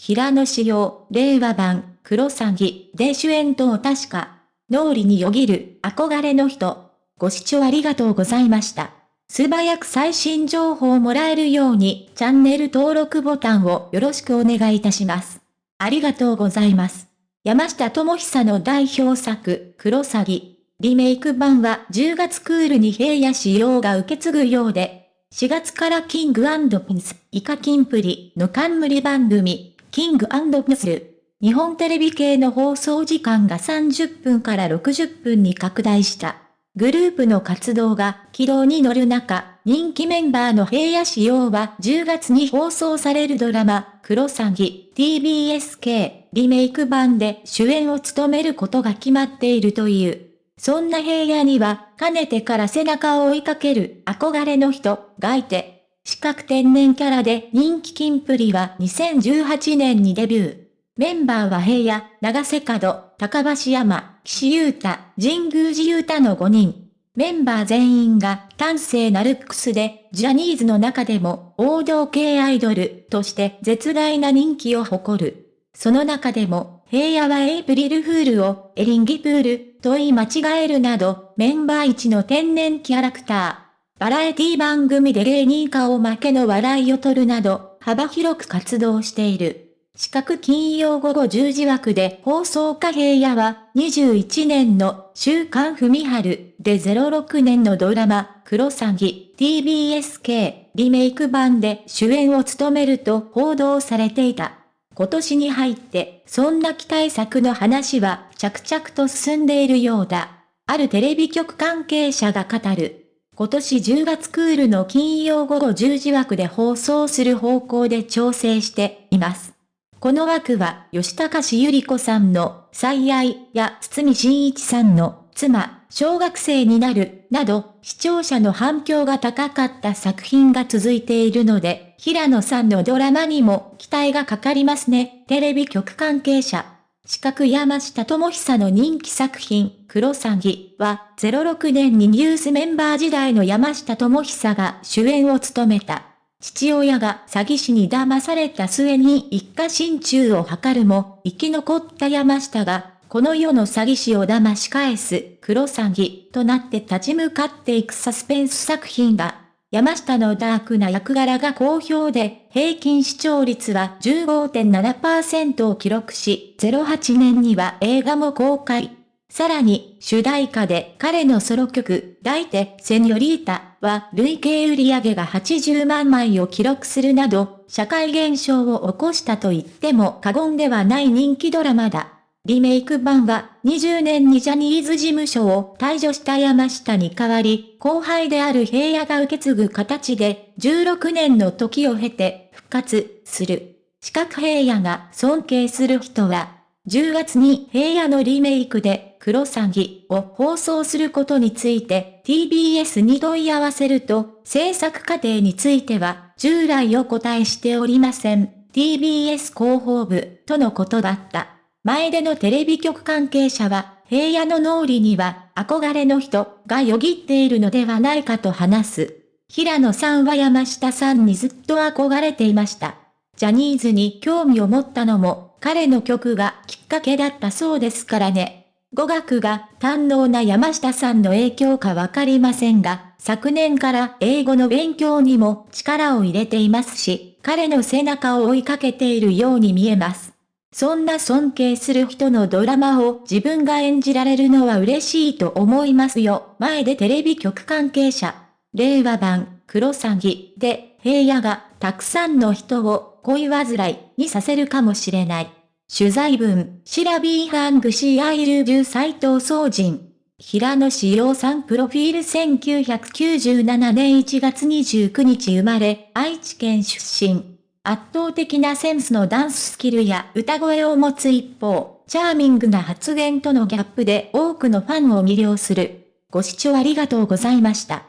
平野紫耀、令和版、クロサギで主演と確か、脳裏によぎる憧れの人。ご視聴ありがとうございました。素早く最新情報をもらえるようにチャンネル登録ボタンをよろしくお願いいたします。ありがとうございます。山下智久の代表作、クロサギ。リメイク版は10月クールに平野仕様が受け継ぐようで、4月からキングピンス、イカキンプリの冠番組、キングピンス、日本テレビ系の放送時間が30分から60分に拡大した。グループの活動が軌道に乗る中、人気メンバーの平野仕様は10月に放送されるドラマ、クロサギ TBSK リメイク版で主演を務めることが決まっているという。そんな平野には、かねてから背中を追いかける憧れの人がいて、四角天然キャラで人気金プリは2018年にデビュー。メンバーは平野、長瀬角、高橋山、岸優太、神宮寺優太の5人。メンバー全員が端正なルックスで、ジャニーズの中でも王道系アイドルとして絶大な人気を誇る。その中でも、平野はエイプリルフールをエリンギプールと言い間違えるなど、メンバー一の天然キャラクター。バラエティ番組で芸人顔負けの笑いを取るなど、幅広く活動している。四角金曜午後10時枠で放送貨平野は21年の週刊文春で06年のドラマクロサギ TBSK リメイク版で主演を務めると報道されていた。今年に入ってそんな期待作の話は着々と進んでいるようだ。あるテレビ局関係者が語る。今年10月クールの金曜午後10時枠で放送する方向で調整しています。この枠は、吉高しゆり子さんの、最愛や堤真一さんの、妻、小学生になる、など、視聴者の反響が高かった作品が続いているので、平野さんのドラマにも期待がかかりますね。テレビ局関係者。四角山下智久の人気作品、クロサギは、06年にニュースメンバー時代の山下智久が主演を務めた。父親が詐欺師に騙された末に一家心中を図るも、生き残った山下が、この世の詐欺師を騙し返す、黒詐欺となって立ち向かっていくサスペンス作品だ。山下のダークな役柄が好評で、平均視聴率は15.7%を記録し、08年には映画も公開。さらに、主題歌で彼のソロ曲、抱いて、セニョリータは累計売上が80万枚を記録するなど、社会現象を起こしたと言っても過言ではない人気ドラマだ。リメイク版は20年にジャニーズ事務所を退場した山下に代わり、後輩である平野が受け継ぐ形で16年の時を経て復活する。四角平野が尊敬する人は10月に平野のリメイクで、クロサギを放送することについて TBS に問い合わせると、制作過程については、従来お答えしておりません。TBS 広報部、とのことだった。前でのテレビ局関係者は、平野の脳裏には、憧れの人がよぎっているのではないかと話す。平野さんは山下さんにずっと憧れていました。ジャニーズに興味を持ったのも彼の曲がきっかけだったそうですからね。語学が堪能な山下さんの影響かわかりませんが、昨年から英語の勉強にも力を入れていますし、彼の背中を追いかけているように見えます。そんな尊敬する人のドラマを自分が演じられるのは嬉しいと思いますよ。前でテレビ局関係者。令和版、クロサギで、平野がたくさんの人を恋煩いにさせるかもしれない。取材文、シラビーハングシーアイルジュ斎藤総人。平野紫耀さんプロフィール1997年1月29日生まれ、愛知県出身。圧倒的なセンスのダンススキルや歌声を持つ一方、チャーミングな発言とのギャップで多くのファンを魅了する。ご視聴ありがとうございました。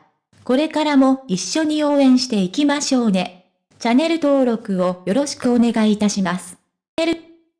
これからも一緒に応援していきましょうね。チャンネル登録をよろしくお願いいたします。